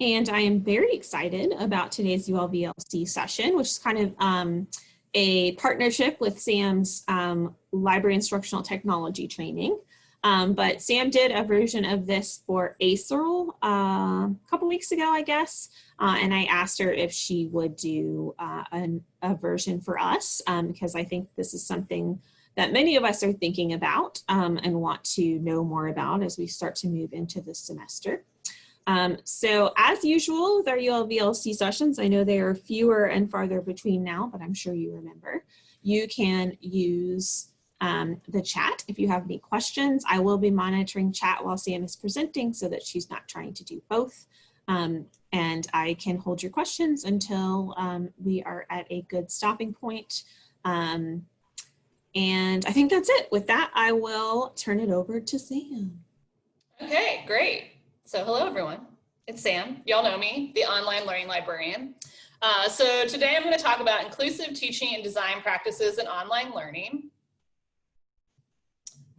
And I am very excited about today's ULVLC session, which is kind of um, a partnership with SAM's um, library instructional technology training. Um, but Sam did a version of this for ASERL uh, a couple weeks ago, I guess. Uh, and I asked her if she would do uh, an, a version for us um, because I think this is something that many of us are thinking about um, and want to know more about as we start to move into the semester. Um, so as usual with our ULVLC sessions, I know they are fewer and farther between now, but I'm sure you remember, you can use um, the chat if you have any questions. I will be monitoring chat while Sam is presenting so that she's not trying to do both. Um, and I can hold your questions until um, we are at a good stopping point. Um, and I think that's it. With that, I will turn it over to Sam. Okay, great. So hello, everyone. It's Sam. Y'all know me, the online learning librarian. Uh, so today I'm going to talk about inclusive teaching and design practices in online learning.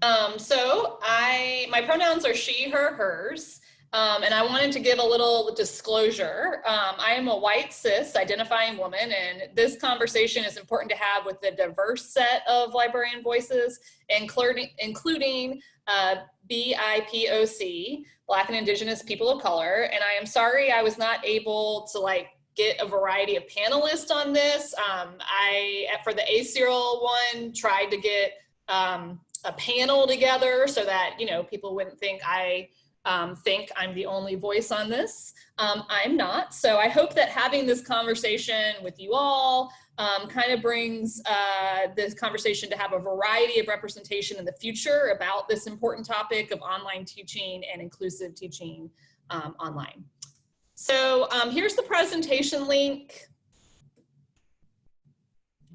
Um, so I, my pronouns are she, her, hers. Um, and I wanted to give a little disclosure. Um, I am a white cis identifying woman and this conversation is important to have with a diverse set of librarian voices, including, including uh, BIPOC, Black and Indigenous People of Color. And I am sorry I was not able to like get a variety of panelists on this. Um, I, for the ASERL one, tried to get um, a panel together so that, you know, people wouldn't think I um, think I'm the only voice on this. Um, I'm not. So I hope that having this conversation with you all um, kind of brings uh, this conversation to have a variety of representation in the future about this important topic of online teaching and inclusive teaching um, online. So um, here's the presentation link.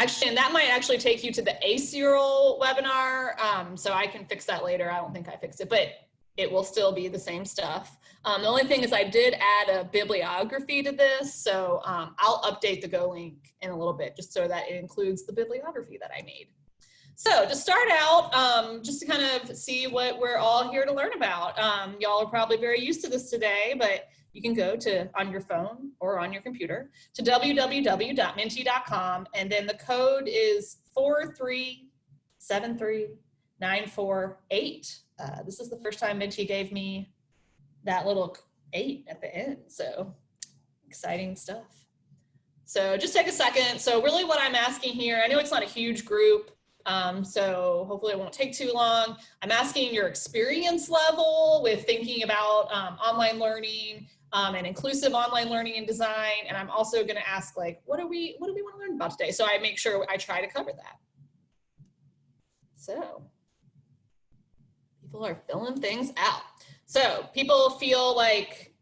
Actually, and that might actually take you to the ASERL webinar. Um, so I can fix that later. I don't think I fixed it, but it will still be the same stuff. Um, the only thing is I did add a bibliography to this, so um, I'll update the Go link in a little bit just so that it includes the bibliography that I made. So to start out, um, just to kind of see what we're all here to learn about. Um, y'all are probably very used to this today, but you can go to on your phone or on your computer to www.menti.com and then the code is 4373948. Uh, this is the first time Menti gave me that little eight at the end. So exciting stuff. So just take a second. So really what I'm asking here, I know it's not a huge group, um, so hopefully it won't take too long. I'm asking your experience level with thinking about um, online learning um, and inclusive online learning and design. And I'm also gonna ask like, what do we, what do we wanna learn about today? So I make sure I try to cover that. So people are filling things out. So people feel like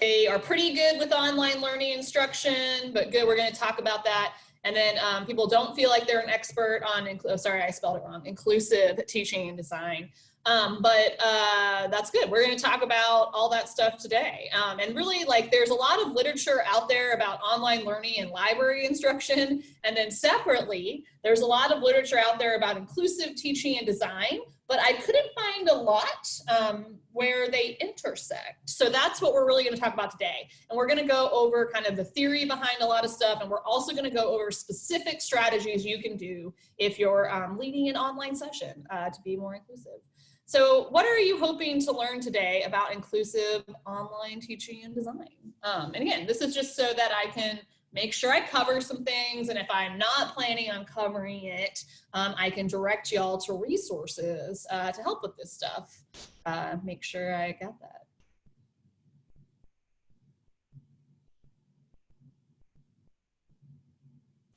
they are pretty good with online learning instruction, but good, we're gonna talk about that. And then um, people don't feel like they're an expert on, oh, sorry, I spelled it wrong, inclusive teaching and design. Um, but uh, that's good. We're going to talk about all that stuff today. Um, and really, like, there's a lot of literature out there about online learning and library instruction. And then separately, there's a lot of literature out there about inclusive teaching and design, but I couldn't find a lot um, where they intersect. So that's what we're really gonna talk about today. And we're gonna go over kind of the theory behind a lot of stuff, and we're also gonna go over specific strategies you can do if you're um, leading an online session uh, to be more inclusive. So what are you hoping to learn today about inclusive online teaching and design? Um, and again, this is just so that I can make sure I cover some things. And if I'm not planning on covering it, um, I can direct y'all to resources uh, to help with this stuff. Uh, make sure I got that.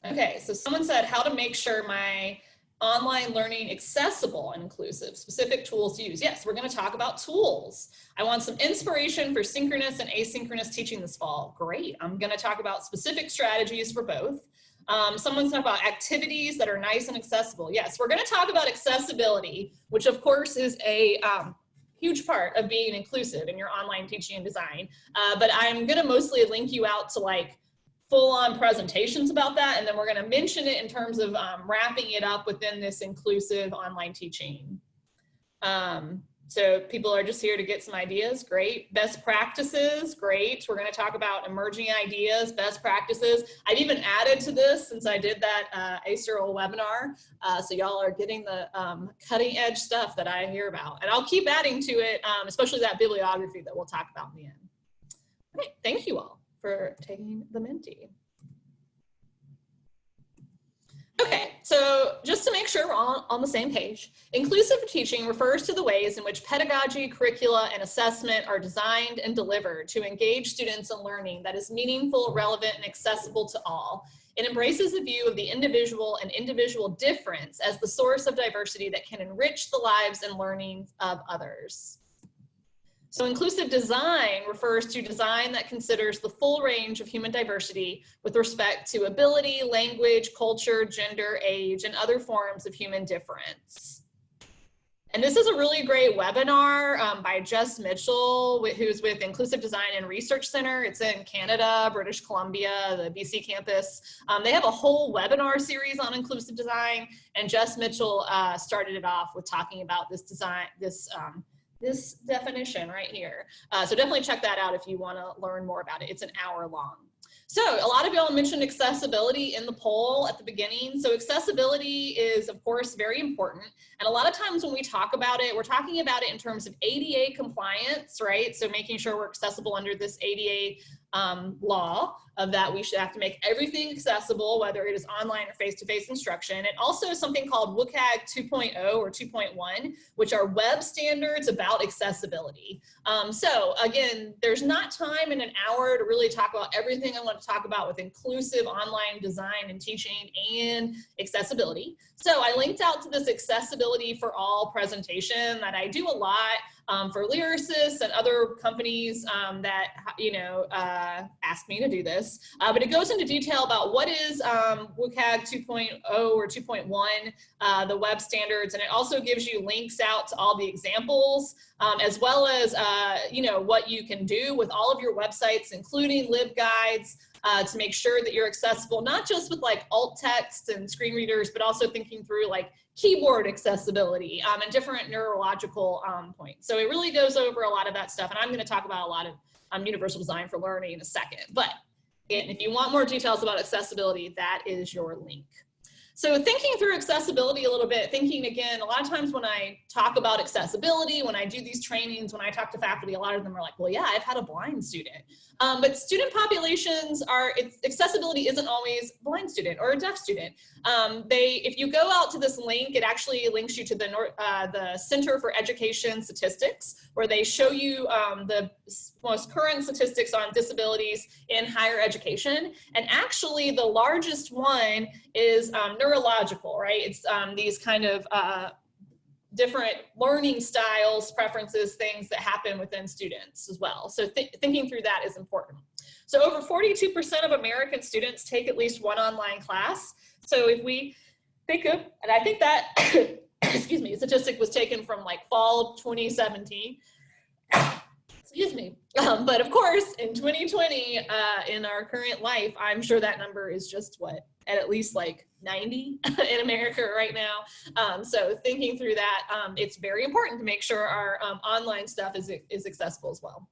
Okay, so someone said how to make sure my online learning accessible and inclusive, specific tools to use. Yes, we're gonna talk about tools. I want some inspiration for synchronous and asynchronous teaching this fall. Great, I'm gonna talk about specific strategies for both. Um, someone's talking about activities that are nice and accessible. Yes, we're gonna talk about accessibility, which of course is a um, huge part of being inclusive in your online teaching and design. Uh, but I'm gonna mostly link you out to like full-on presentations about that, and then we're going to mention it in terms of um, wrapping it up within this inclusive online teaching. Um, So people are just here to get some ideas, great. Best practices, great. We're gonna talk about emerging ideas, best practices. I've even added to this since I did that uh, webinar. Uh, so y'all are getting the um, cutting edge stuff that I hear about. And I'll keep adding to it, um, especially that bibliography that we'll talk about in the end. Okay, thank you all for taking the Menti. Okay, so just to make sure we're all on the same page, inclusive teaching refers to the ways in which pedagogy, curricula, and assessment are designed and delivered to engage students in learning that is meaningful, relevant, and accessible to all. It embraces a view of the individual and individual difference as the source of diversity that can enrich the lives and learning of others. So inclusive design refers to design that considers the full range of human diversity with respect to ability, language, culture, gender, age, and other forms of human difference. And this is a really great webinar um, by Jess Mitchell, who's with Inclusive Design and Research Center. It's in Canada, British Columbia, the BC campus. Um, they have a whole webinar series on inclusive design, and Jess Mitchell uh, started it off with talking about this design, this um, this definition right here. Uh, so definitely check that out if you want to learn more about it. It's an hour long. So a lot of y'all mentioned accessibility in the poll at the beginning. So accessibility is of course very important. And a lot of times when we talk about it, we're talking about it in terms of ADA compliance, right? So making sure we're accessible under this ADA um, law of that we should have to make everything accessible, whether it is online or face-to-face -face instruction. And also something called WCAG 2.0 or 2.1, which are web standards about accessibility. Um, so again, there's not time in an hour to really talk about everything I want to talk about with inclusive online design and teaching and accessibility. So I linked out to this accessibility for all presentation that I do a lot um, for Lyrasis and other companies um, that, you know, uh, ask me to do this. Uh, but it goes into detail about what is um, WCAG 2.0 or 2.1, uh, the web standards, and it also gives you links out to all the examples, um, as well as, uh, you know, what you can do with all of your websites, including LibGuides, uh, to make sure that you're accessible, not just with like alt text and screen readers, but also thinking through like keyboard accessibility um, and different neurological um, points. So it really goes over a lot of that stuff. And I'm going to talk about a lot of um, universal design for learning in a second. But if you want more details about accessibility, that is your link. So thinking through accessibility a little bit, thinking again, a lot of times when I talk about accessibility, when I do these trainings, when I talk to faculty, a lot of them are like, well, yeah, I've had a blind student. Um, but student populations are, accessibility isn't always blind student or a deaf student. Um, they, if you go out to this link, it actually links you to the, uh, the Center for Education Statistics, where they show you um, the most current statistics on disabilities in higher education. And actually the largest one is um, neurological, right? It's um, these kind of uh, different learning styles, preferences, things that happen within students as well. So th thinking through that is important. So over 42% of American students take at least one online class. So if we think of, and I think that, excuse me, statistic was taken from like fall 2017 excuse me. Um, but of course, in 2020, uh, in our current life, I'm sure that number is just what, at at least like 90 in America right now. Um, so thinking through that, um, it's very important to make sure our um, online stuff is, is accessible as well.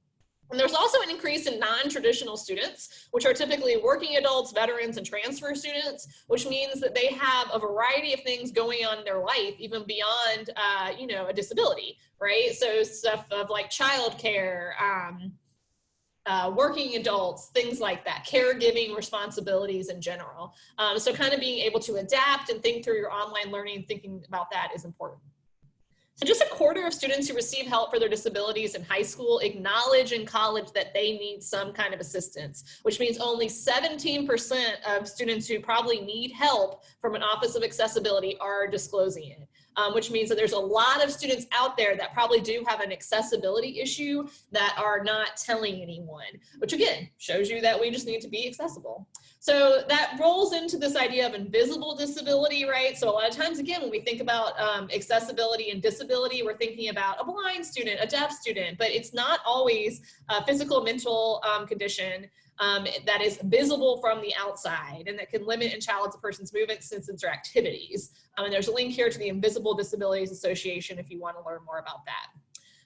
And there's also an increase in non-traditional students, which are typically working adults, veterans, and transfer students, which means that they have a variety of things going on in their life, even beyond, uh, you know, a disability, right? So stuff of like childcare, um, uh, working adults, things like that, caregiving responsibilities in general. Um, so kind of being able to adapt and think through your online learning, thinking about that is important. So just a quarter of students who receive help for their disabilities in high school acknowledge in college that they need some kind of assistance, which means only 17% of students who probably need help from an Office of Accessibility are disclosing it um, which means that there's a lot of students out there that probably do have an accessibility issue that are not telling anyone, which again, shows you that we just need to be accessible. So that rolls into this idea of invisible disability, right? So a lot of times, again, when we think about um, accessibility and disability, we're thinking about a blind student, a deaf student, but it's not always a physical, mental um, condition um, that is visible from the outside and that can limit and challenge a person's movement, senses, or activities. Um, and there's a link here to the Invisible Disabilities Association if you want to learn more about that.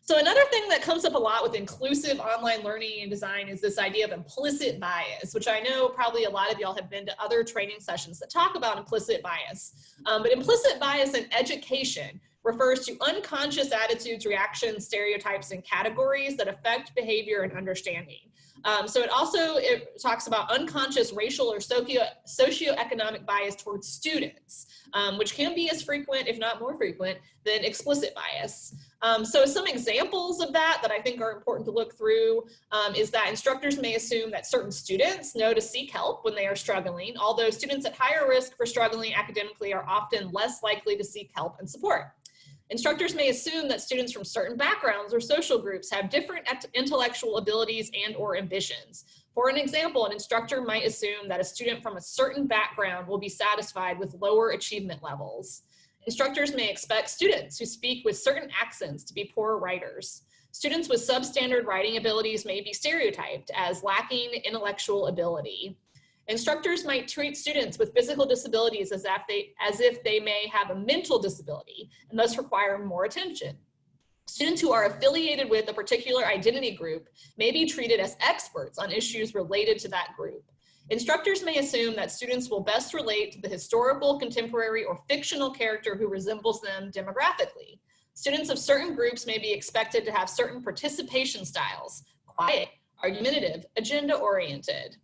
So another thing that comes up a lot with inclusive online learning and design is this idea of implicit bias, which I know probably a lot of y'all have been to other training sessions that talk about implicit bias. Um, but implicit bias in education refers to unconscious attitudes, reactions, stereotypes, and categories that affect behavior and understanding. Um, so it also it talks about unconscious racial or socio socioeconomic bias towards students, um, which can be as frequent, if not more frequent, than explicit bias. Um, so some examples of that that I think are important to look through um, is that instructors may assume that certain students know to seek help when they are struggling, although students at higher risk for struggling academically are often less likely to seek help and support. Instructors may assume that students from certain backgrounds or social groups have different intellectual abilities and or ambitions. For an example, an instructor might assume that a student from a certain background will be satisfied with lower achievement levels. Instructors may expect students who speak with certain accents to be poor writers. Students with substandard writing abilities may be stereotyped as lacking intellectual ability. Instructors might treat students with physical disabilities as if, they, as if they may have a mental disability and thus require more attention. Students who are affiliated with a particular identity group may be treated as experts on issues related to that group. Instructors may assume that students will best relate to the historical, contemporary, or fictional character who resembles them demographically. Students of certain groups may be expected to have certain participation styles, quiet, argumentative, agenda-oriented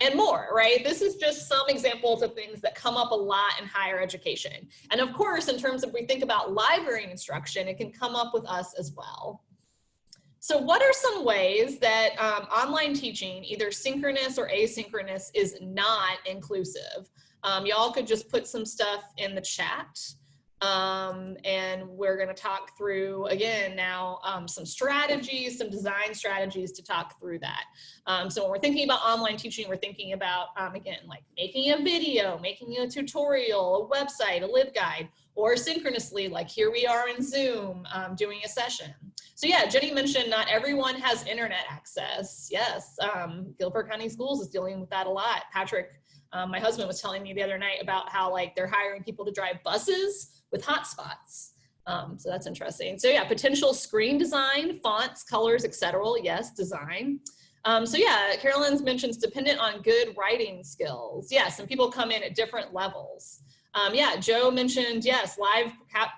and more, right? This is just some examples of things that come up a lot in higher education. And of course, in terms of we think about library instruction, it can come up with us as well. So what are some ways that um, online teaching, either synchronous or asynchronous, is not inclusive? Um, Y'all could just put some stuff in the chat. Um, and we're going to talk through again now um, some strategies, some design strategies to talk through that. Um, so when we're thinking about online teaching, we're thinking about um, again like making a video, making a tutorial, a website, a LibGuide, or synchronously like here we are in Zoom um, doing a session. So yeah, Jenny mentioned not everyone has internet access. Yes, um, Guilford County Schools is dealing with that a lot. Patrick, my husband was telling me the other night about how like they're hiring people to drive buses with hotspots. Um, so that's interesting. So yeah, potential screen design, fonts, colors, etc. Yes, design. Um, so yeah, Carolyn's mentions dependent on good writing skills. Yes, and people come in at different levels. Um, yeah, Joe mentioned, yes, live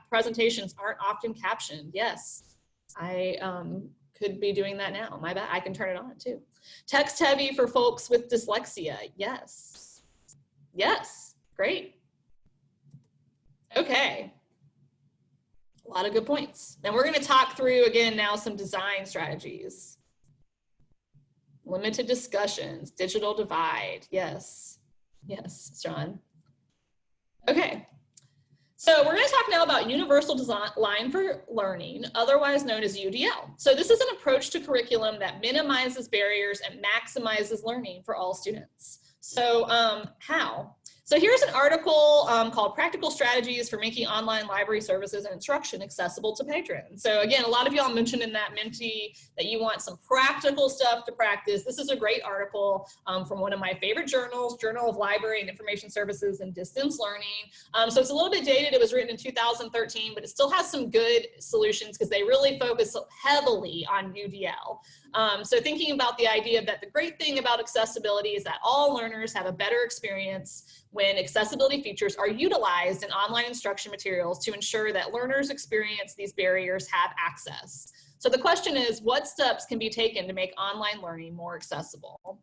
presentations aren't often captioned. Yes, I um, could be doing that now. My bad, I can turn it on too. Text heavy for folks with dyslexia. Yes, yes, great. Okay. A lot of good points. And we're going to talk through again now some design strategies. Limited discussions, digital divide. Yes. Yes, John. Okay. So we're going to talk now about Universal Design for Learning, otherwise known as UDL. So this is an approach to curriculum that minimizes barriers and maximizes learning for all students. So um, how? So here's an article um, called Practical Strategies for Making Online Library Services and Instruction Accessible to Patrons. So again, a lot of y'all mentioned in that Menti that you want some practical stuff to practice. This is a great article um, from one of my favorite journals, Journal of Library and Information Services and Distance Learning. Um, so it's a little bit dated. It was written in 2013, but it still has some good solutions because they really focus heavily on UDL. Um, so thinking about the idea that the great thing about accessibility is that all learners have a better experience when accessibility features are utilized in online instruction materials to ensure that learners experience these barriers have access. So the question is, what steps can be taken to make online learning more accessible?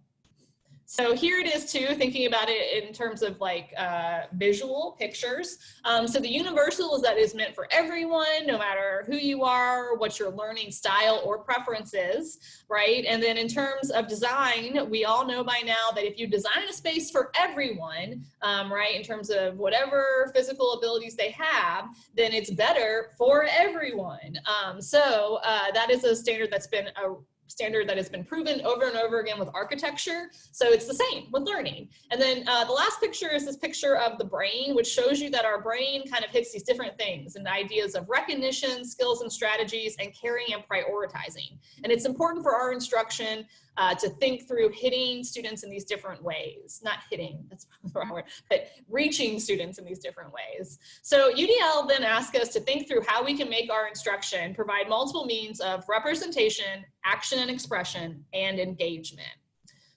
So here it is too, thinking about it in terms of like uh, visual pictures. Um, so the universal is that is meant for everyone, no matter who you are, what your learning style or preference is, right? And then in terms of design, we all know by now that if you design a space for everyone, um, right, in terms of whatever physical abilities they have, then it's better for everyone. Um, so uh, that is a standard that's been a standard that has been proven over and over again with architecture. So it's the same with learning. And then uh, the last picture is this picture of the brain, which shows you that our brain kind of hits these different things and ideas of recognition, skills and strategies, and caring and prioritizing. And it's important for our instruction uh, to think through hitting students in these different ways. Not hitting, that's the wrong word, but reaching students in these different ways. So UDL then asked us to think through how we can make our instruction provide multiple means of representation, action and expression, and engagement.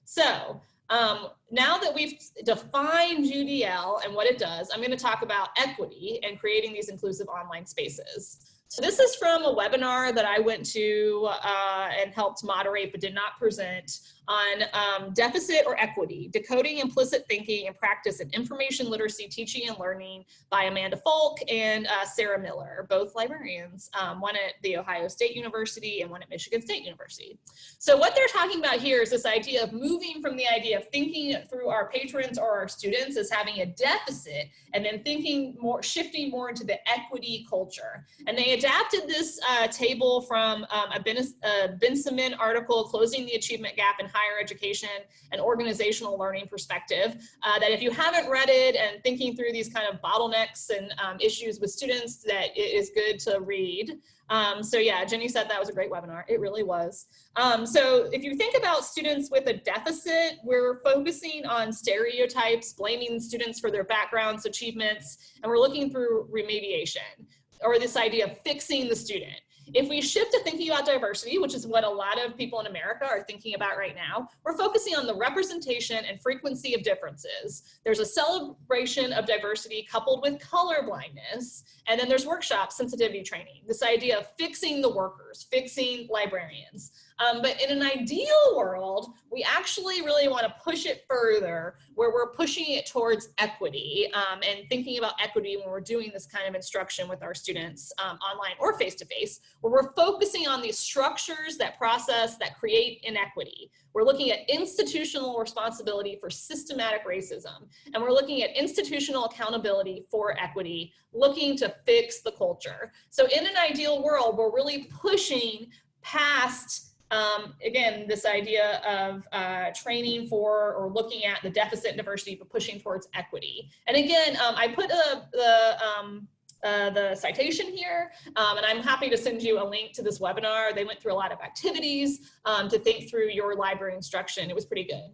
So um, now that we've defined UDL and what it does, I'm going to talk about equity and creating these inclusive online spaces. So this is from a webinar that I went to uh, and helped moderate but did not present on um, deficit or equity, decoding implicit thinking and practice in information literacy, teaching and learning by Amanda Folk and uh, Sarah Miller, both librarians, um, one at The Ohio State University and one at Michigan State University. So what they're talking about here is this idea of moving from the idea of thinking through our patrons or our students as having a deficit and then thinking more, shifting more into the equity culture. And they adapted this uh, table from um, a, ben a article, Closing the Achievement Gap in Higher Education and Organizational Learning Perspective, uh, that if you haven't read it and thinking through these kind of bottlenecks and um, issues with students, that it is good to read. Um, so yeah, Jenny said that was a great webinar. It really was. Um, so if you think about students with a deficit, we're focusing on stereotypes, blaming students for their backgrounds, achievements, and we're looking through remediation or this idea of fixing the student. If we shift to thinking about diversity, which is what a lot of people in America are thinking about right now, we're focusing on the representation and frequency of differences. There's a celebration of diversity coupled with color blindness, and then there's workshop sensitivity training, this idea of fixing the workers, fixing librarians. Um, but in an ideal world, we actually really want to push it further where we're pushing it towards equity um, and thinking about equity when we're doing this kind of instruction with our students um, online or face-to-face, -face, where we're focusing on these structures that process, that create inequity. We're looking at institutional responsibility for systematic racism, and we're looking at institutional accountability for equity, looking to fix the culture. So in an ideal world, we're really pushing past um, again, this idea of uh, training for or looking at the deficit diversity, but pushing towards equity. And again, um, I put a, the, um, uh, the citation here, um, and I'm happy to send you a link to this webinar. They went through a lot of activities um, to think through your library instruction. It was pretty good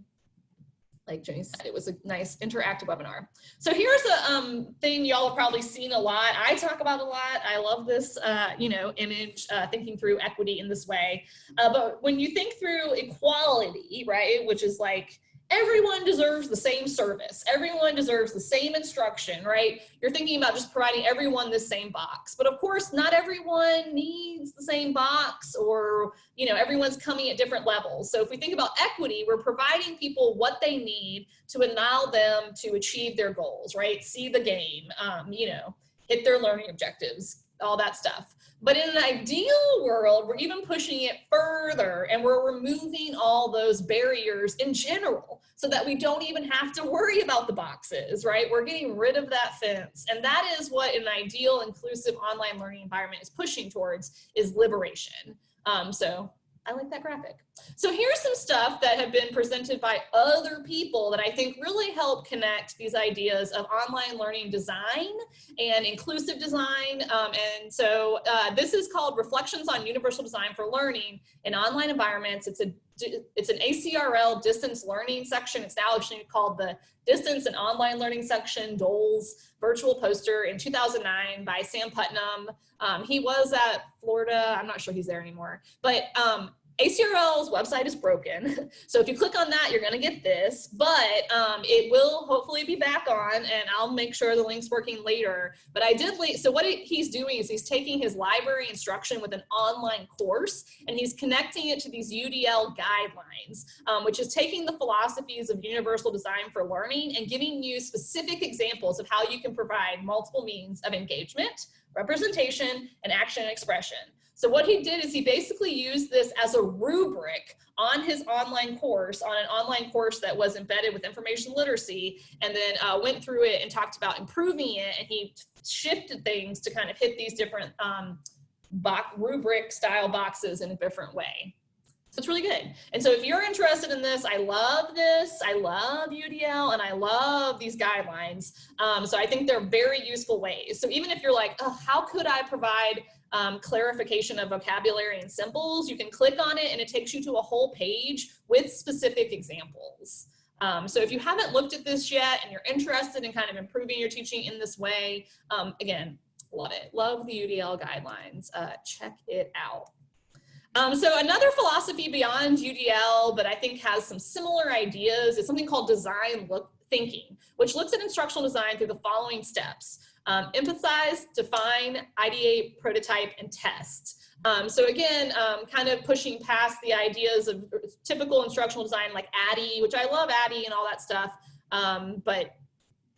like Jenny said, it was a nice interactive webinar. So here's a um, thing y'all have probably seen a lot. I talk about a lot. I love this, uh, you know, image, uh, thinking through equity in this way. Uh, but when you think through equality, right, which is like everyone deserves the same service. Everyone deserves the same instruction, right? You're thinking about just providing everyone the same box. But of course, not everyone needs the same box or, you know, everyone's coming at different levels. So if we think about equity, we're providing people what they need to allow them to achieve their goals, right? See the game, um, you know, hit their learning objectives, all that stuff. But in an ideal world, we're even pushing it further and we're removing all those barriers in general so that we don't even have to worry about the boxes, right? We're getting rid of that fence. And that is what an ideal inclusive online learning environment is pushing towards is liberation. Um, so I like that graphic. So here's some stuff that have been presented by other people that I think really help connect these ideas of online learning design and inclusive design. Um, and so uh, this is called Reflections on Universal Design for Learning in Online Environments. It's a it's an ACRL distance learning section. It's now actually called the Distance and Online Learning section, DOLS virtual poster in 2009 by Sam Putnam. Um, he was at Florida. I'm not sure he's there anymore, but um, ACRL's website is broken. So if you click on that, you're gonna get this, but um, it will hopefully be back on and I'll make sure the link's working later. But I did, so what he's doing is he's taking his library instruction with an online course and he's connecting it to these UDL guidelines, um, which is taking the philosophies of universal design for learning and giving you specific examples of how you can provide multiple means of engagement, representation, and action and expression. So what he did is he basically used this as a rubric on his online course, on an online course that was embedded with information literacy, and then uh, went through it and talked about improving it, and he shifted things to kind of hit these different um, rubric style boxes in a different way. So it's really good. And so if you're interested in this, I love this. I love UDL and I love these guidelines. Um, so I think they're very useful ways. So even if you're like, oh, how could I provide um, clarification of vocabulary and symbols. You can click on it and it takes you to a whole page with specific examples. Um, so if you haven't looked at this yet and you're interested in kind of improving your teaching in this way, um, again, love it. Love the UDL guidelines. Uh, check it out. Um, so another philosophy beyond UDL, but I think has some similar ideas is something called design look thinking, which looks at instructional design through the following steps. Um, define, ideate, prototype, and test. Um, so again, um, kind of pushing past the ideas of typical instructional design like ADDIE, which I love ADDIE and all that stuff, um, but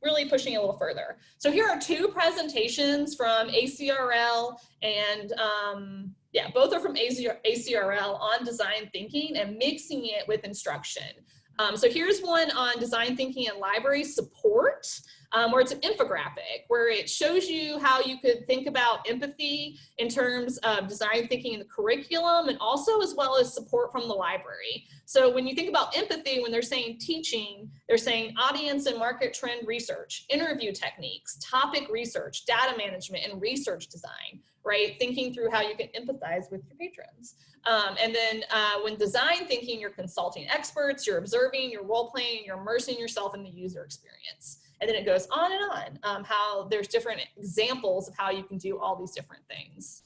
really pushing a little further. So here are two presentations from ACRL and um, yeah, both are from ACRL on design thinking and mixing it with instruction. Um, so here's one on design thinking and library support, um, where it's an infographic, where it shows you how you could think about empathy in terms of design thinking in the curriculum and also as well as support from the library. So when you think about empathy, when they're saying teaching, they're saying audience and market trend research, interview techniques, topic research, data management, and research design right? Thinking through how you can empathize with your patrons. Um, and then uh, when design thinking, you're consulting experts, you're observing, you're role playing, you're immersing yourself in the user experience. And then it goes on and on, um, how there's different examples of how you can do all these different things.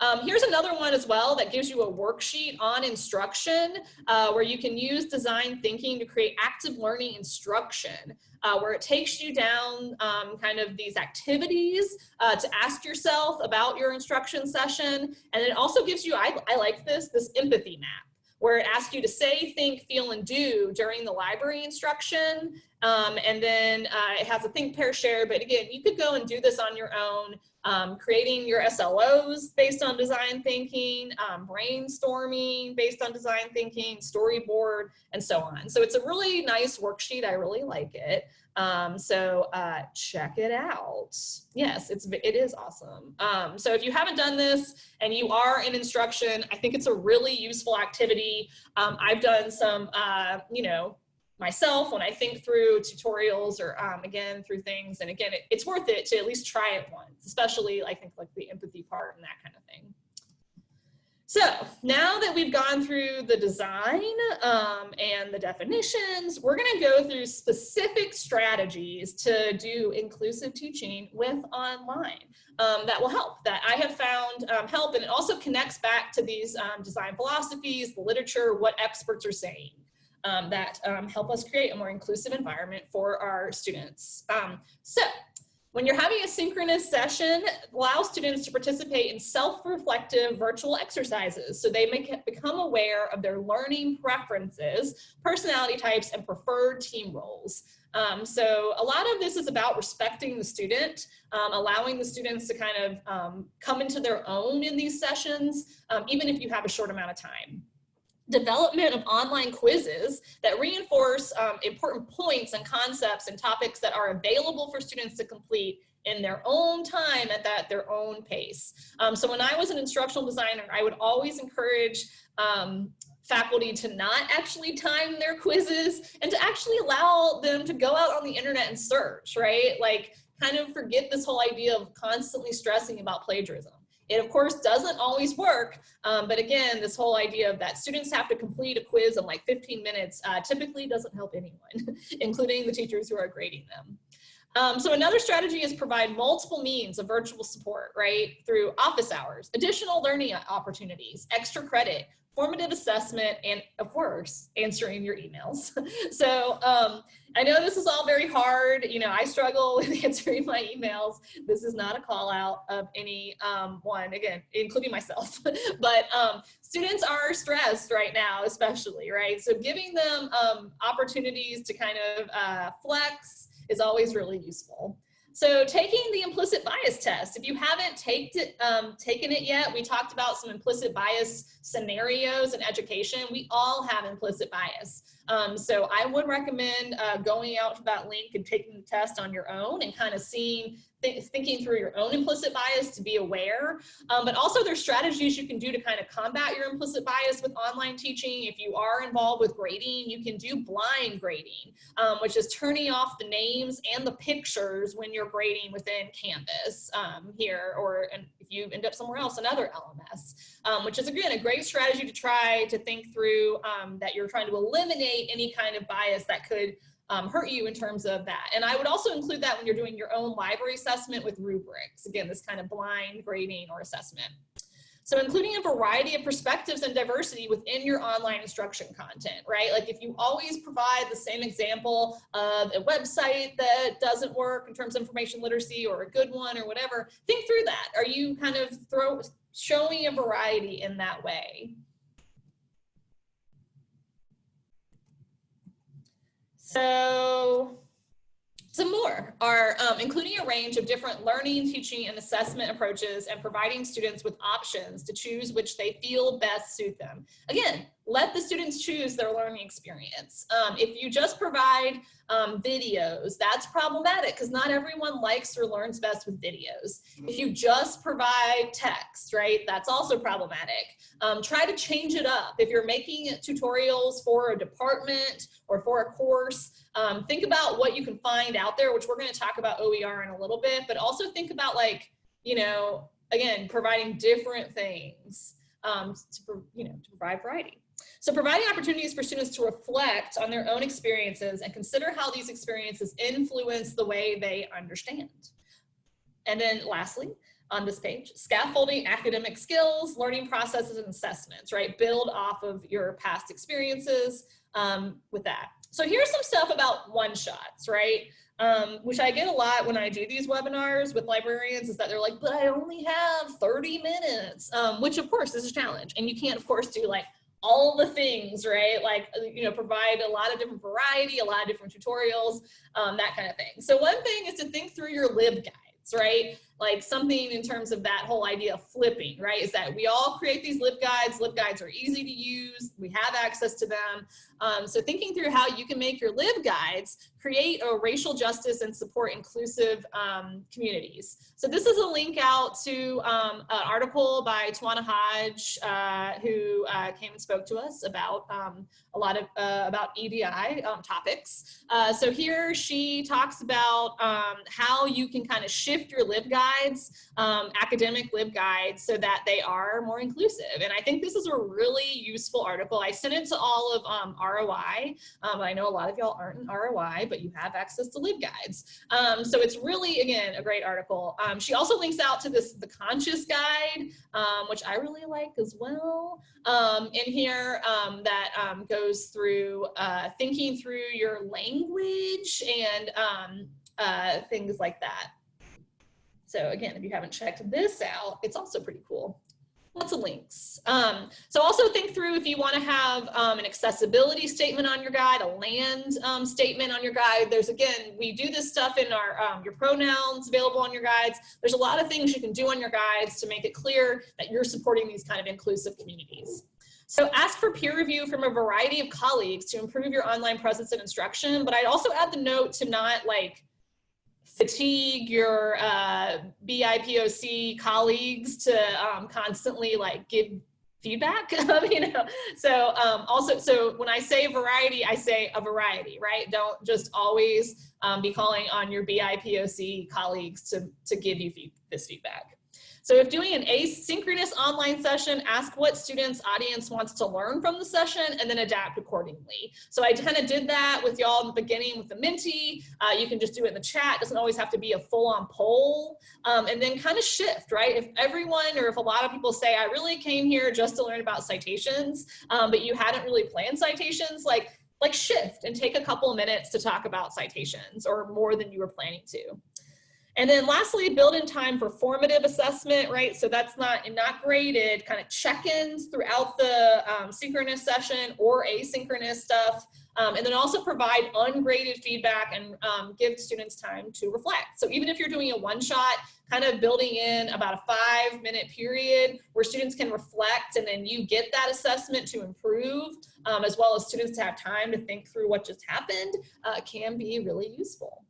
Um, here's another one as well that gives you a worksheet on instruction uh, where you can use design thinking to create active learning instruction uh, where it takes you down um, kind of these activities uh, to ask yourself about your instruction session. And it also gives you, I, I like this, this empathy map where it asks you to say, think, feel, and do during the library instruction. Um, and then uh, it has a think, pair, share, but again, you could go and do this on your own um, creating your SLOs based on design thinking, um, brainstorming based on design thinking, storyboard, and so on. So it's a really nice worksheet. I really like it. Um, so uh, check it out. Yes, it's it is awesome. Um, so if you haven't done this and you are in instruction, I think it's a really useful activity. Um, I've done some, uh, you know, myself when I think through tutorials or um, again through things. And again, it, it's worth it to at least try it once, especially I think like the empathy part and that kind of thing. So now that we've gone through the design um, and the definitions, we're gonna go through specific strategies to do inclusive teaching with online um, that will help, that I have found um, help. And it also connects back to these um, design philosophies, the literature, what experts are saying um, that um, help us create a more inclusive environment for our students. Um, so when you're having a synchronous session, allow students to participate in self-reflective virtual exercises so they may become aware of their learning preferences, personality types, and preferred team roles. Um, so a lot of this is about respecting the student, um, allowing the students to kind of um, come into their own in these sessions, um, even if you have a short amount of time development of online quizzes that reinforce um, important points and concepts and topics that are available for students to complete in their own time at that their own pace. Um, so when I was an instructional designer, I would always encourage um, faculty to not actually time their quizzes and to actually allow them to go out on the internet and search, right? Like kind of forget this whole idea of constantly stressing about plagiarism. It of course doesn't always work, um, but again, this whole idea of that students have to complete a quiz in like 15 minutes uh, typically doesn't help anyone, including the teachers who are grading them. Um, so another strategy is provide multiple means of virtual support, right? Through office hours, additional learning opportunities, extra credit, formative assessment, and of course, answering your emails. so um, I know this is all very hard. You know, I struggle with answering my emails. This is not a call out of any um, one, again, including myself. but um, students are stressed right now, especially, right? So giving them um, opportunities to kind of uh, flex is always really useful. So taking the implicit bias test, if you haven't it, um, taken it yet, we talked about some implicit bias scenarios in education. We all have implicit bias. Um, so I would recommend uh, going out to that link and taking the test on your own and kind of seeing th thinking through your own implicit bias to be aware, um, but also there's strategies you can do to kind of combat your implicit bias with online teaching. If you are involved with grading, you can do blind grading, um, which is turning off the names and the pictures when you're grading within Canvas um, here, or if you end up somewhere else, another LMS, um, which is again, a great strategy to try to think through um, that you're trying to eliminate any kind of bias that could um, hurt you in terms of that. And I would also include that when you're doing your own library assessment with rubrics. Again, this kind of blind grading or assessment. So including a variety of perspectives and diversity within your online instruction content, right? Like if you always provide the same example of a website that doesn't work in terms of information literacy or a good one or whatever, think through that. Are you kind of throw, showing a variety in that way? So some more are um, including a range of different learning, teaching, and assessment approaches and providing students with options to choose which they feel best suit them. Again, let the students choose their learning experience. Um, if you just provide um, videos, that's problematic because not everyone likes or learns best with videos. If you just provide text, right, that's also problematic. Um, try to change it up. If you're making tutorials for a department or for a course, um, think about what you can find out there, which we're going to talk about OER in a little bit, but also think about like, you know, again, providing different things um, to, you know, to provide variety. So providing opportunities for students to reflect on their own experiences and consider how these experiences influence the way they understand. And then lastly, on this page, scaffolding academic skills, learning processes and assessments, right? Build off of your past experiences um, with that. So here's some stuff about one shots, right? Um, which I get a lot when I do these webinars with librarians is that they're like, but I only have 30 minutes, um, which of course is a challenge. And you can't of course do like all the things, right? Like, uh, you know, provide a lot of different variety, a lot of different tutorials, um, that kind of thing. So one thing is to think through your lib guides, right? Like something in terms of that whole idea of flipping, right? Is that we all create these LibGuides. LibGuides are easy to use. We have access to them. Um, so thinking through how you can make your LibGuides create a racial justice and support inclusive um, communities. So this is a link out to um, an article by Twanna Hodge, uh, who uh, came and spoke to us about um, a lot of uh, about EDI um, topics. Uh, so here she talks about um, how you can kind of shift your LibGuides, um, academic LibGuides, so that they are more inclusive. And I think this is a really useful article. I sent it to all of ROI. I know a lot of y'all aren't in ROI, but you have access to LibGuides. Um, so it's really, again, a great article. Um, she also links out to this, the Conscious Guide, um, which I really like as well um, in here um, that um, goes through uh, thinking through your language and uh, things like that. So again, if you haven't checked this out, it's also pretty cool lots of links. Um, so also think through if you want to have um, an accessibility statement on your guide, a land um, statement on your guide. There's again, we do this stuff in our um, your pronouns available on your guides. There's a lot of things you can do on your guides to make it clear that you're supporting these kind of inclusive communities. So ask for peer review from a variety of colleagues to improve your online presence and instruction, but I'd also add the note to not like fatigue your uh, BIPOC colleagues to um, constantly like give feedback, you know? So um, also, so when I say variety, I say a variety, right? Don't just always um, be calling on your BIPOC colleagues to, to give you this feedback. So if doing an asynchronous online session, ask what students audience wants to learn from the session and then adapt accordingly. So I kind of did that with y'all in the beginning with the Menti. Uh, you can just do it in the chat. It doesn't always have to be a full on poll um, and then kind of shift, right? If everyone or if a lot of people say, I really came here just to learn about citations, um, but you hadn't really planned citations, like like shift and take a couple of minutes to talk about citations or more than you were planning to. And then lastly, build in time for formative assessment, right? So that's not, not graded, kind of check-ins throughout the um, synchronous session or asynchronous stuff. Um, and then also provide ungraded feedback and um, give students time to reflect. So even if you're doing a one shot, kind of building in about a five minute period where students can reflect and then you get that assessment to improve, um, as well as students to have time to think through what just happened, uh, can be really useful.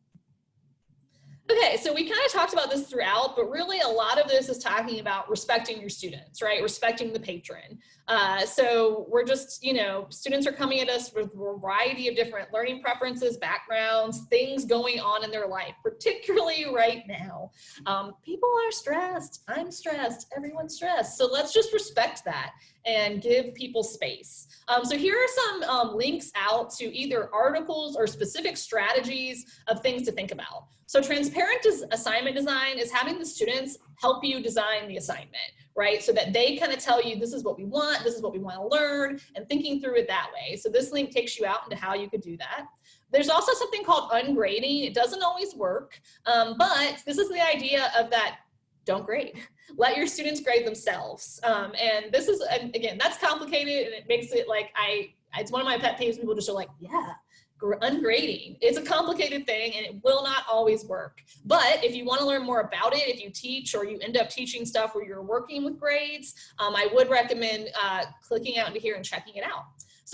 Okay, so we kind of talked about this throughout, but really a lot of this is talking about respecting your students, right? Respecting the patron. Uh, so we're just, you know, students are coming at us with a variety of different learning preferences, backgrounds, things going on in their life, particularly right now. Um, people are stressed, I'm stressed, everyone's stressed. So let's just respect that and give people space. Um, so here are some um, links out to either articles or specific strategies of things to think about. So transparent assignment design is having the students help you design the assignment, right? So that they kind of tell you, this is what we want, this is what we want to learn, and thinking through it that way. So this link takes you out into how you could do that. There's also something called ungrading. It doesn't always work, um, but this is the idea of that don't grade. Let your students grade themselves. Um, and this is, again, that's complicated and it makes it like I, it's one of my pet peeves. People just are like, yeah, ungrading. It's a complicated thing and it will not always work. But if you want to learn more about it, if you teach or you end up teaching stuff where you're working with grades, um, I would recommend uh, clicking out into here and checking it out.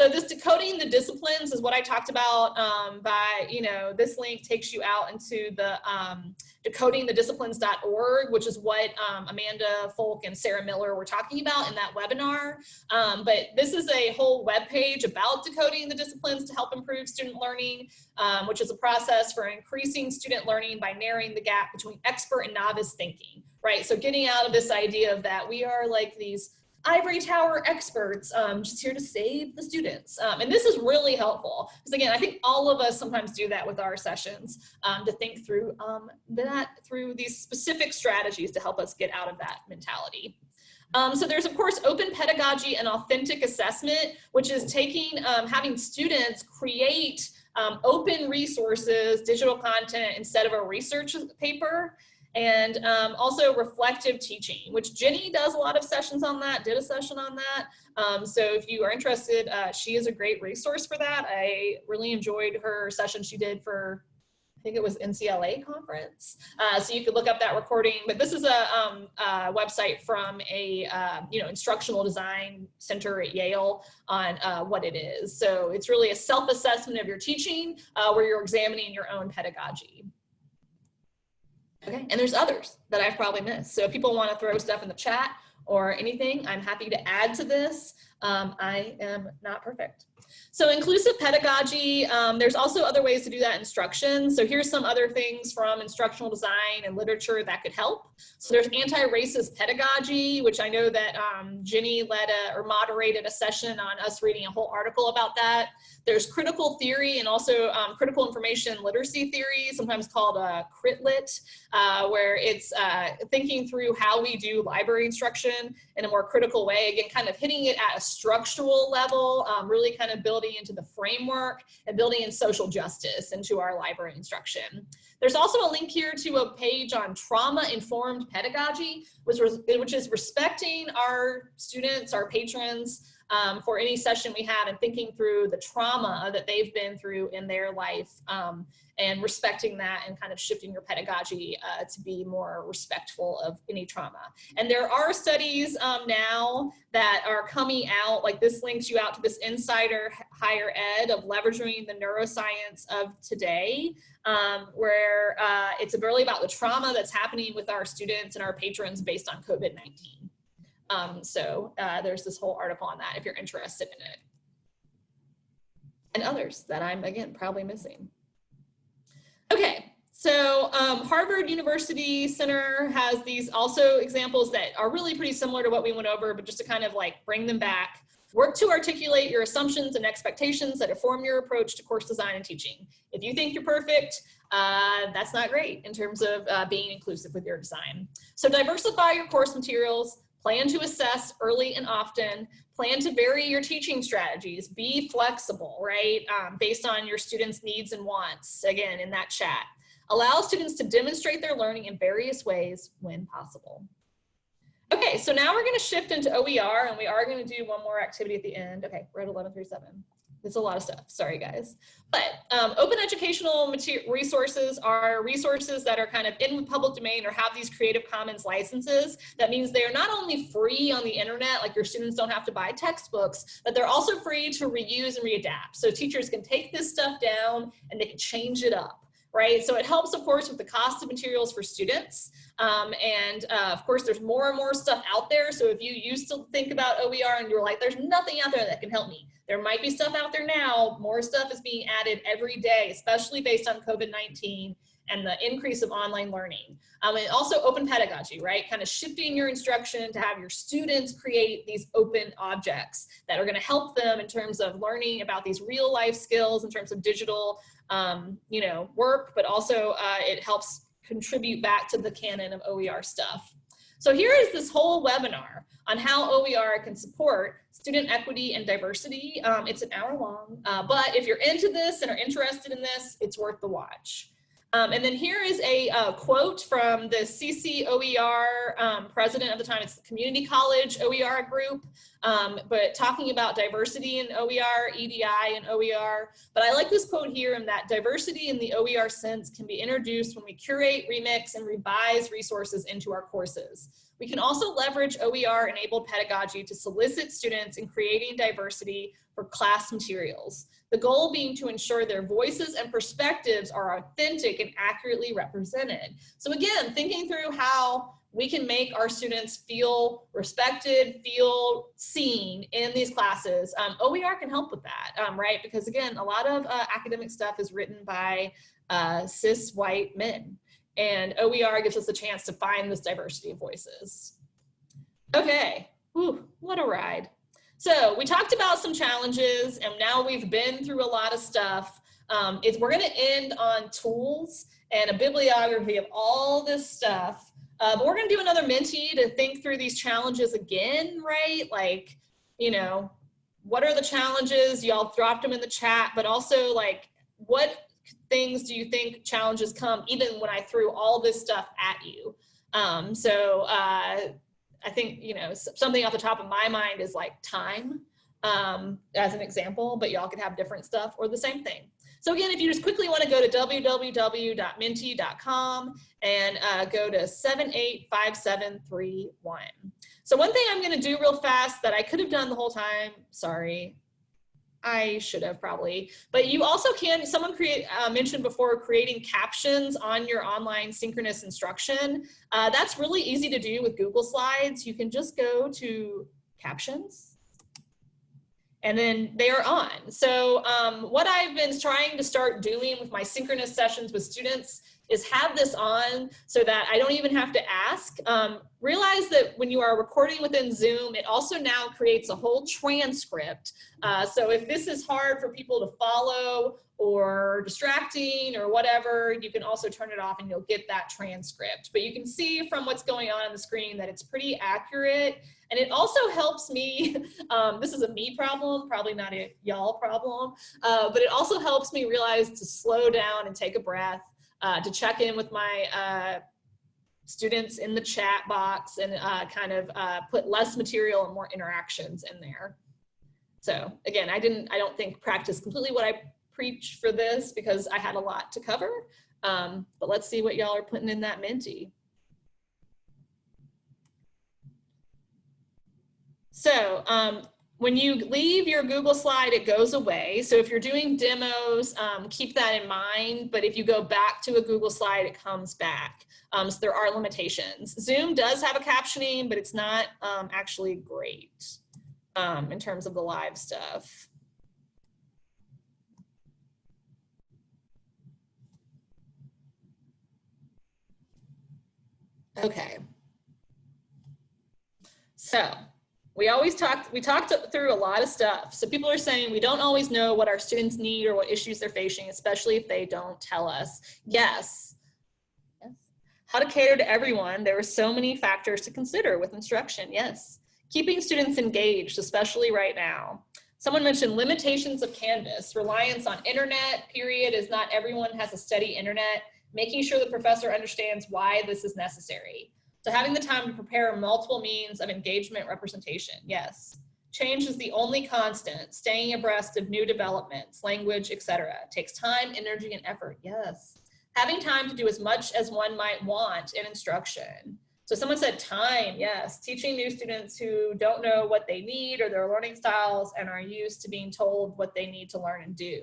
So this decoding the disciplines is what I talked about um, by, you know, this link takes you out into the um, decodingthedisciplines.org, which is what um, Amanda Folk and Sarah Miller were talking about in that webinar. Um, but this is a whole web page about decoding the disciplines to help improve student learning, um, which is a process for increasing student learning by narrowing the gap between expert and novice thinking, right? So getting out of this idea of that we are like these ivory tower experts um, just here to save the students. Um, and this is really helpful because again, I think all of us sometimes do that with our sessions um, to think through um, that through these specific strategies to help us get out of that mentality. Um, so there's of course open pedagogy and authentic assessment, which is taking, um, having students create open resources, digital content instead of a research paper and um, also reflective teaching, which Jenny does a lot of sessions on that, did a session on that. Um, so if you are interested, uh, she is a great resource for that. I really enjoyed her session she did for, I think it was NCLA conference. Uh, so you could look up that recording, but this is a, um, a website from a, uh, you know, instructional design center at Yale on uh, what it is. So it's really a self-assessment of your teaching uh, where you're examining your own pedagogy. Okay, and there's others that I've probably missed. So if people want to throw stuff in the chat or anything, I'm happy to add to this. Um, I am not perfect. So inclusive pedagogy, um, there's also other ways to do that instruction. So here's some other things from instructional design and literature that could help. So there's anti-racist pedagogy, which I know that um, Jenny led a, or moderated a session on us reading a whole article about that. There's critical theory and also um, critical information literacy theory, sometimes called a uh, CritLit, uh, where it's uh, thinking through how we do library instruction in a more critical way. Again, kind of hitting it at a structural level, um, really kind of building into the framework and building in social justice into our library instruction. There's also a link here to a page on trauma-informed pedagogy, which, which is respecting our students, our patrons, um, for any session we have and thinking through the trauma that they've been through in their life um, and respecting that and kind of shifting your pedagogy uh, to be more respectful of any trauma. And there are studies um, now that are coming out, like this links you out to this insider higher ed of leveraging the neuroscience of today, um, where uh, it's really about the trauma that's happening with our students and our patrons based on COVID-19. Um, so uh, there's this whole article on that if you're interested in it. And others that I'm, again, probably missing. Okay, so um, Harvard University Center has these also examples that are really pretty similar to what we went over, but just to kind of like bring them back. Work to articulate your assumptions and expectations that inform your approach to course design and teaching. If you think you're perfect, uh, that's not great in terms of uh, being inclusive with your design. So diversify your course materials, Plan to assess early and often. Plan to vary your teaching strategies. Be flexible, right? Um, based on your students' needs and wants, again, in that chat. Allow students to demonstrate their learning in various ways when possible. Okay, so now we're gonna shift into OER and we are gonna do one more activity at the end. Okay, we're at 1137. It's a lot of stuff, sorry guys. But um, open educational resources are resources that are kind of in the public domain or have these Creative Commons licenses. That means they're not only free on the internet, like your students don't have to buy textbooks, but they're also free to reuse and readapt. So teachers can take this stuff down and they can change it up. Right? So it helps, of course, with the cost of materials for students. Um, and uh, of course, there's more and more stuff out there. So if you used to think about OER and you're like, there's nothing out there that can help me. There might be stuff out there now. More stuff is being added every day, especially based on COVID-19 and the increase of online learning. Um, and also open pedagogy, right? Kind of shifting your instruction to have your students create these open objects that are gonna help them in terms of learning about these real life skills in terms of digital, um, you know, work, but also uh, it helps contribute back to the canon of OER stuff. So here is this whole webinar on how OER can support student equity and diversity. Um, it's an hour long, uh, but if you're into this and are interested in this, it's worth the watch. Um, and then here is a uh, quote from the CCOER um, president of the time, it's the Community College OER group, um, but talking about diversity in OER, EDI and OER. But I like this quote here in that diversity in the OER sense can be introduced when we curate, remix, and revise resources into our courses. We can also leverage OER enabled pedagogy to solicit students in creating diversity for class materials. The goal being to ensure their voices and perspectives are authentic and accurately represented. So again, thinking through how we can make our students feel respected, feel seen in these classes. Um, OER can help with that, um, right? Because again, a lot of uh, academic stuff is written by uh, cis white men and OER gives us a chance to find this diversity of voices. Okay, Whew, what a ride. So we talked about some challenges and now we've been through a lot of stuff. Um, we're gonna end on tools and a bibliography of all this stuff. Uh, but we're gonna do another Menti to think through these challenges again, right? Like, you know, what are the challenges? Y'all dropped them in the chat, but also like, what things do you think challenges come even when I threw all this stuff at you? Um, so uh, I think, you know, something off the top of my mind is like time um, as an example, but y'all could have different stuff or the same thing. So again, if you just quickly want to go to www.menti.com and uh, go to 785731. So one thing I'm going to do real fast that I could have done the whole time, sorry, I should have probably, but you also can, someone create, uh, mentioned before creating captions on your online synchronous instruction. Uh, that's really easy to do with Google Slides. You can just go to captions and then they are on. So um, what I've been trying to start doing with my synchronous sessions with students is have this on so that I don't even have to ask. Um, realize that when you are recording within Zoom, it also now creates a whole transcript. Uh, so if this is hard for people to follow or distracting or whatever, you can also turn it off and you'll get that transcript. But you can see from what's going on on the screen that it's pretty accurate. And it also helps me, um, this is a me problem, probably not a y'all problem, uh, but it also helps me realize to slow down and take a breath uh, to check in with my uh, students in the chat box and uh, kind of uh, put less material and more interactions in there. So again, I didn't, I don't think practice completely what I preach for this because I had a lot to cover, um, but let's see what y'all are putting in that Menti. So um, when you leave your Google slide, it goes away. So if you're doing demos, um, keep that in mind. But if you go back to a Google slide, it comes back. Um, so there are limitations. Zoom does have a captioning, but it's not um, actually great um, in terms of the live stuff. Okay. So we always talked, we talked through a lot of stuff. So people are saying we don't always know what our students need or what issues they're facing, especially if they don't tell us. Yes. yes. How to cater to everyone. There are so many factors to consider with instruction. Yes. Keeping students engaged, especially right now. Someone mentioned limitations of Canvas, reliance on internet, period, is not everyone has a steady internet, making sure the professor understands why this is necessary. So having the time to prepare multiple means of engagement representation, yes. Change is the only constant, staying abreast of new developments, language, etc. Takes time, energy, and effort, yes. Having time to do as much as one might want in instruction. So someone said time, yes. Teaching new students who don't know what they need or their learning styles and are used to being told what they need to learn and do.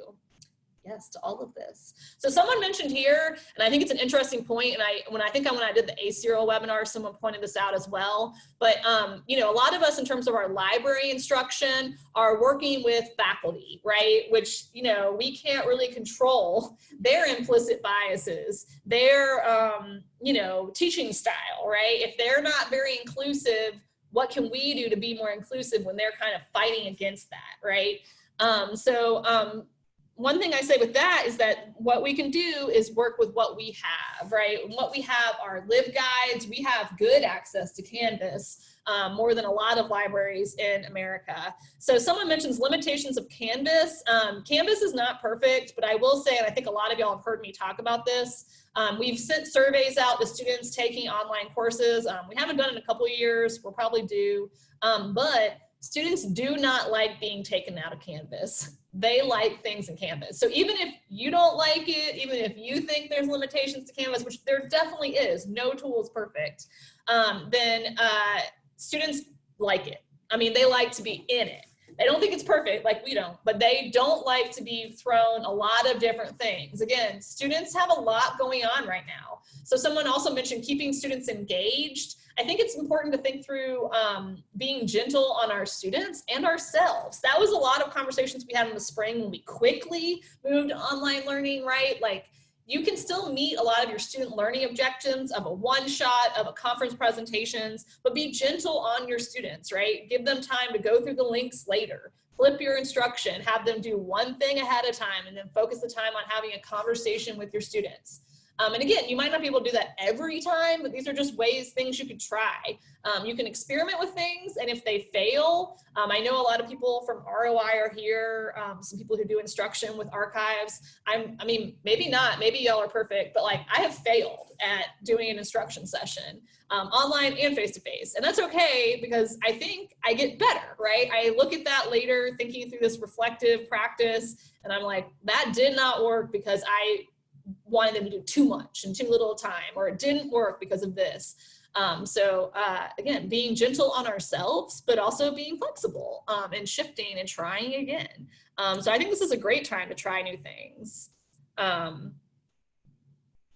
Yes to all of this. So someone mentioned here, and I think it's an interesting point, and I when I think I when I did the ACRL webinar, someone pointed this out as well. But um, you know, a lot of us in terms of our library instruction are working with faculty, right? Which you know we can't really control their implicit biases, their um, you know teaching style, right? If they're not very inclusive, what can we do to be more inclusive when they're kind of fighting against that, right? Um, so um, one thing I say with that is that what we can do is work with what we have, right? What we have are LibGuides. We have good access to Canvas, um, more than a lot of libraries in America. So someone mentions limitations of Canvas. Um, Canvas is not perfect, but I will say, and I think a lot of y'all have heard me talk about this, um, we've sent surveys out to students taking online courses. Um, we haven't done it in a couple years, we'll probably do, um, but students do not like being taken out of Canvas. They like things in Canvas. So even if you don't like it, even if you think there's limitations to Canvas, which there definitely is, no tool is perfect, um, then uh, students like it. I mean, they like to be in it. They don't think it's perfect like we don't, but they don't like to be thrown a lot of different things. Again, students have a lot going on right now. So someone also mentioned keeping students engaged. I think it's important to think through um, being gentle on our students and ourselves. That was a lot of conversations we had in the spring when we quickly moved to online learning, right? Like you can still meet a lot of your student learning objectives of a one shot, of a conference presentations, but be gentle on your students, right? Give them time to go through the links later. Flip your instruction, have them do one thing ahead of time and then focus the time on having a conversation with your students. Um, and again, you might not be able to do that every time, but these are just ways, things you could try. Um, you can experiment with things, and if they fail, um, I know a lot of people from ROI are here, um, some people who do instruction with archives. I'm, I mean, maybe not, maybe y'all are perfect, but like I have failed at doing an instruction session um, online and face-to-face, -face. and that's okay because I think I get better, right? I look at that later, thinking through this reflective practice, and I'm like, that did not work because I wanted them to do too much and too little time, or it didn't work because of this. Um, so uh, again, being gentle on ourselves, but also being flexible um, and shifting and trying again. Um, so I think this is a great time to try new things. Um,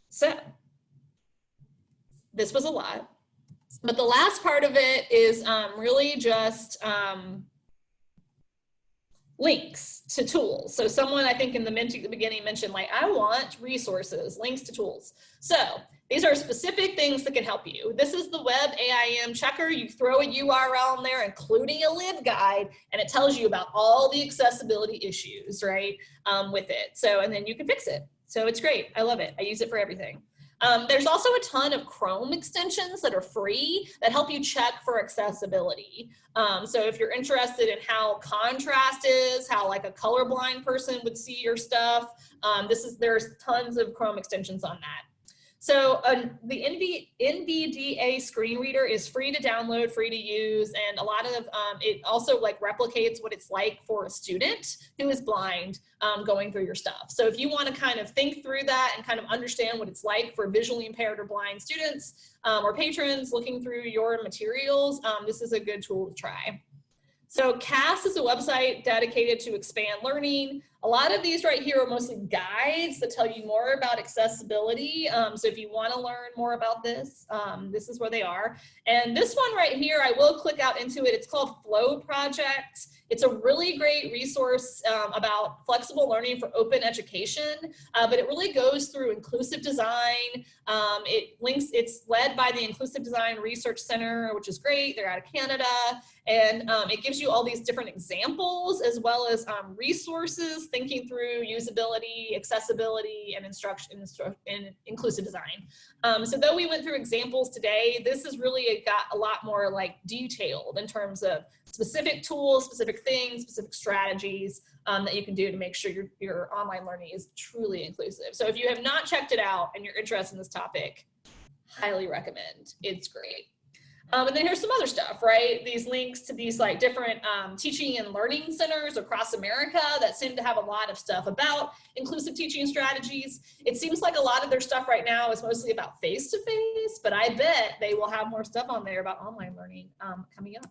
so this was a lot, but the last part of it is um, really just um, links to tools. So someone I think in the, beginning mentioned like, I want resources, links to tools. So these are specific things that can help you. This is the WebAIM checker. You throw a URL in there, including a LibGuide, and it tells you about all the accessibility issues, right, um, with it. So, and then you can fix it. So it's great. I love it. I use it for everything. Um, there's also a ton of Chrome extensions that are free that help you check for accessibility. Um, so if you're interested in how contrast is, how like a colorblind person would see your stuff, um, this is there's tons of Chrome extensions on that. So uh, the NV, NVDA screen reader is free to download, free to use, and a lot of um, it also like replicates what it's like for a student who is blind um, going through your stuff. So if you want to kind of think through that and kind of understand what it's like for visually impaired or blind students um, or patrons looking through your materials, um, this is a good tool to try. So CAS is a website dedicated to expand learning. A lot of these right here are mostly guides that tell you more about accessibility. Um, so if you want to learn more about this, um, this is where they are. And this one right here, I will click out into it. It's called FLOE Project. It's a really great resource um, about flexible learning for open education, uh, but it really goes through inclusive design. Um, it links, it's led by the Inclusive Design Research Center, which is great. They're out of Canada. And um, it gives you all these different examples as well as um, resources thinking through usability, accessibility, and instruction instru and inclusive design. Um, so though we went through examples today, this is really got a lot more like detailed in terms of specific tools, specific things, specific strategies um, that you can do to make sure your, your online learning is truly inclusive. So if you have not checked it out and you're interested in this topic, highly recommend. It's great. Um, and then here's some other stuff, right? These links to these like different um, teaching and learning centers across America that seem to have a lot of stuff about inclusive teaching strategies. It seems like a lot of their stuff right now is mostly about face-to-face, -face, but I bet they will have more stuff on there about online learning um, coming up.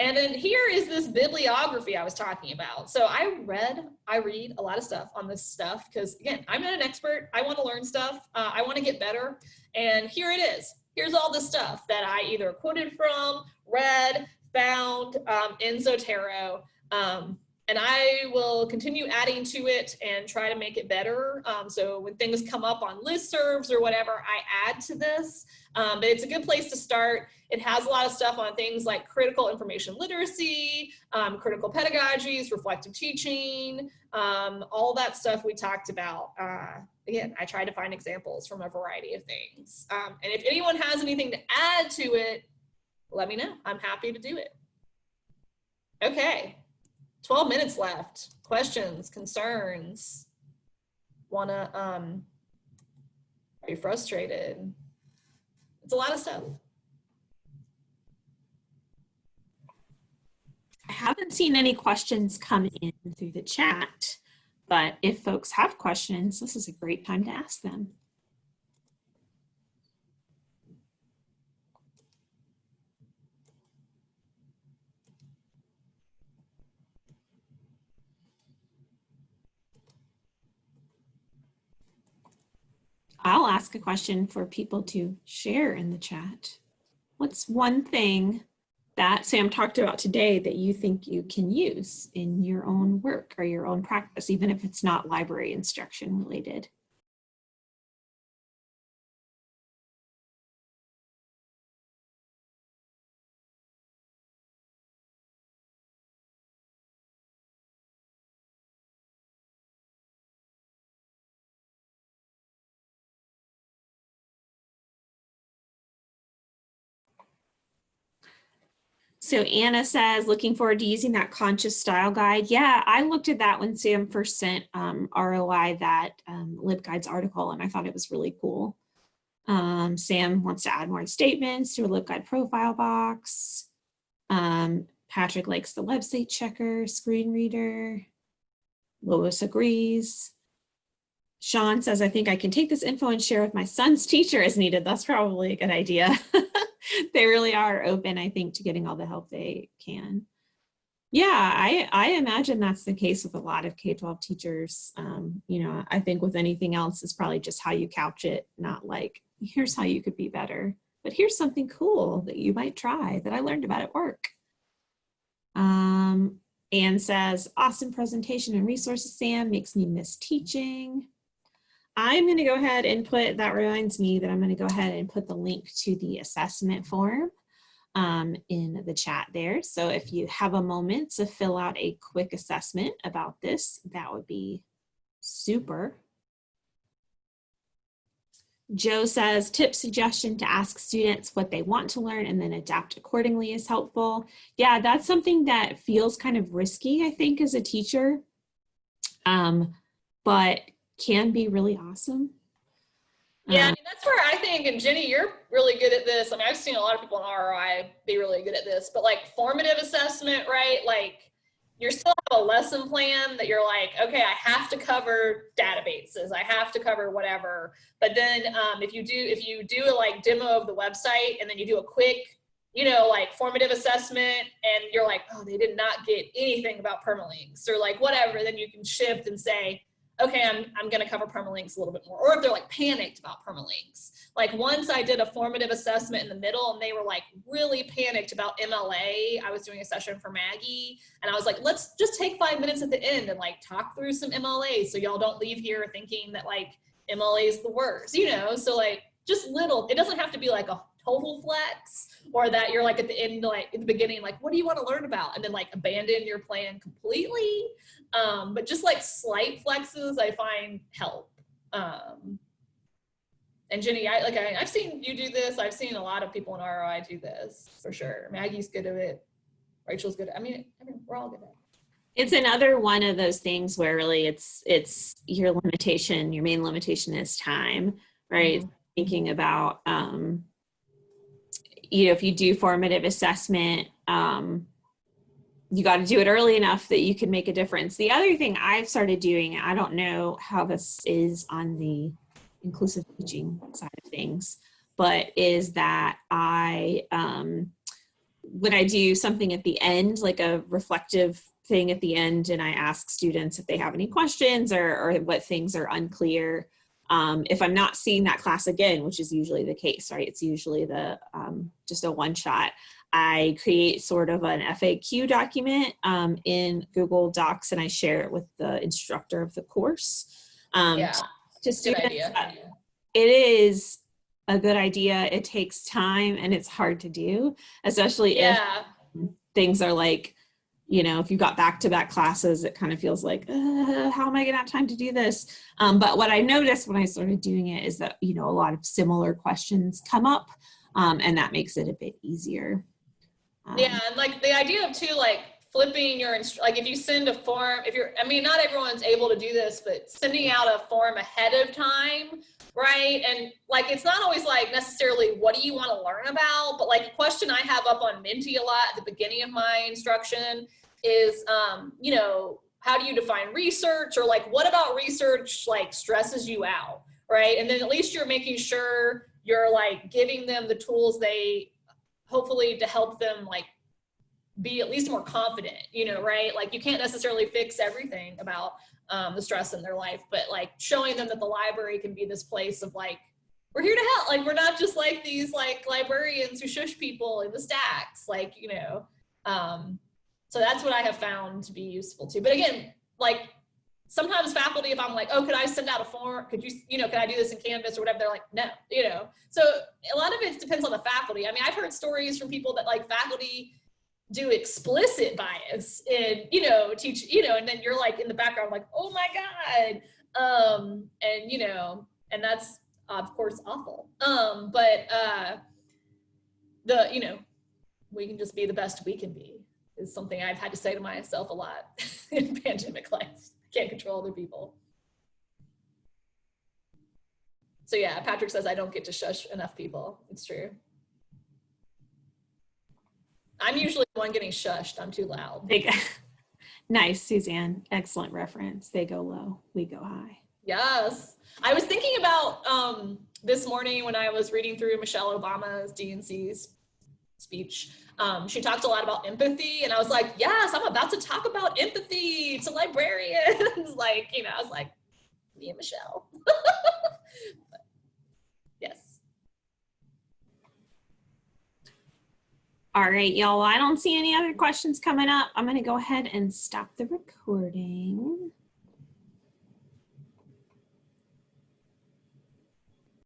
And then here is this bibliography I was talking about. So I read, I read a lot of stuff on this stuff because again, I'm not an expert. I want to learn stuff. Uh, I want to get better. And here it is. Here's all the stuff that I either quoted from, read, found um, in Zotero. Um, and I will continue adding to it and try to make it better. Um, so when things come up on listservs or whatever, I add to this. Um, but it's a good place to start. It has a lot of stuff on things like critical information literacy, um, critical pedagogies, reflective teaching, um, all that stuff we talked about. Uh, again, I tried to find examples from a variety of things. Um, and if anyone has anything to add to it, let me know. I'm happy to do it. Okay, 12 minutes left. Questions, concerns? Wanna, um, frustrated? It's a lot of stuff. I haven't seen any questions come in through the chat, but if folks have questions, this is a great time to ask them. I'll ask a question for people to share in the chat. What's one thing that Sam talked about today that you think you can use in your own work or your own practice, even if it's not library instruction related? So Anna says, looking forward to using that conscious style guide. Yeah, I looked at that when Sam first sent um, ROI that um, LibGuides article, and I thought it was really cool. Um, Sam wants to add more statements to a LibGuide profile box. Um, Patrick likes the website checker, screen reader. Lois agrees. Sean says, I think I can take this info and share with my son's teacher as needed. That's probably a good idea. they really are open, I think, to getting all the help they can. Yeah, I, I imagine that's the case with a lot of K-12 teachers. Um, you know, I think with anything else, it's probably just how you couch it, not like, here's how you could be better. But here's something cool that you might try that I learned about at work. Um, Anne says, awesome presentation and resources, Sam, makes me miss teaching. I'm going to go ahead and put, that reminds me that I'm going to go ahead and put the link to the assessment form um, in the chat there. So if you have a moment to fill out a quick assessment about this, that would be super. Joe says, tip suggestion to ask students what they want to learn and then adapt accordingly is helpful. Yeah, that's something that feels kind of risky, I think, as a teacher. Um, but can be really awesome. Yeah, I Um, mean, that's where I think, and Jenny, you're really good at this. I mean, I've seen a lot of people in ROI be really good at this, but like formative assessment, right? Like you still have a lesson plan that you're like, okay, I have to cover databases, I have to cover whatever. But then um, if you do, if you do a like demo of the website and then you do a quick, you know, like formative assessment and you're like, oh, they did not get anything about permalinks or like whatever, then you can shift and say, okay, I'm, I'm going to cover permalinks a little bit more. Or if they're like panicked about permalinks. Like once I did a formative assessment in the middle and they were like really panicked about MLA. I was doing a session for Maggie and I was like, let's just take five minutes at the end and like talk through some MLA so y'all don't leave here thinking that like MLA is the worst, you know? So like just little, it doesn't have to be like a total flex or that you're like at the end, like in the beginning, like, what do you want to learn about? And then like abandon your plan completely. Um, but just like slight flexes, I find help. Um, and Jenny, I like I, I've seen you do this. I've seen a lot of people in ROI do this for sure. Maggie's good at it. Rachel's good. At, I mean, I mean, we're all good at it. It's another one of those things where really it's it's your limitation, your main limitation is time, right? Mhm. Thinking about um, you know, if you do formative assessment, um, you got to do it early enough that you can make a difference. The other thing I've started doing, I don't know how this is on the inclusive teaching side of things, but is that I um, when I do something at the end, like a reflective thing at the end, and I ask students if they have any questions or, or what things are unclear. Um, if I'm not seeing that class again, which is usually the case, right? It's usually the um, just a one shot. I create sort of an FAQ document um, in Google Docs and I share it with the instructor of the course. Um, Yeah, to students idea. that it is a good idea. It takes time and it's hard to do, especially if things are like, you know, if you got back to back classes, it kind of feels like, uh, how am I gonna have time to do this? Um, but what I noticed when I started doing it is that, you know, a lot of similar questions come up um, and that makes it a bit easier. Um, yeah, and like the idea of too, like flipping your, like if you send a form, if you're, I mean, not everyone's able to do this, but sending out a form ahead of time, right? And like, it's not always like necessarily what do you want to learn about, but like a question I have up on Menti a lot at the beginning of my instruction is, um, you know, how do you define research or like what about research like stresses you out, right? And then at least you're making sure you're like giving them the tools they hopefully to help them like be at least more confident, you know, right? Like you can't necessarily fix everything about um, the stress in their life, but like showing them that the library can be this place of like, we're here to help. Like we're not just like these like librarians who shush people in the stacks, like, you know. Um, so that's what I have found to be useful too. But again, like sometimes faculty, if I'm like, oh, could I send out a form? Could you, you know, can I do this in Canvas or whatever? They're like, no, you know. So a lot of it depends on the faculty. I mean, I've heard stories from people that like faculty do explicit bias and, you know, teach, you know, and then you're like in the background, like, oh my God. Um, and, you know, and that's of course awful. Um, but uh, the, you know, we can just be the best we can be is something I've had to say to myself a lot in pandemic life. Can't control other people. So yeah, Patrick says I don't get to shush enough people. It's true. I'm usually the one getting shushed. I'm too loud. they go- nice, Suzanne. Excellent reference. They go low, we go high. Yes. I was thinking about um, this morning when I was reading through Michelle Obama's DNC's speech. Um, she talked a lot about empathy, and I was like, yes, I'm about to talk about empathy to librarians. like, you know, I was like, me and Michelle. But, yes. All right, y'all. I don't see any other questions coming up. I'm going to go ahead and stop the recording.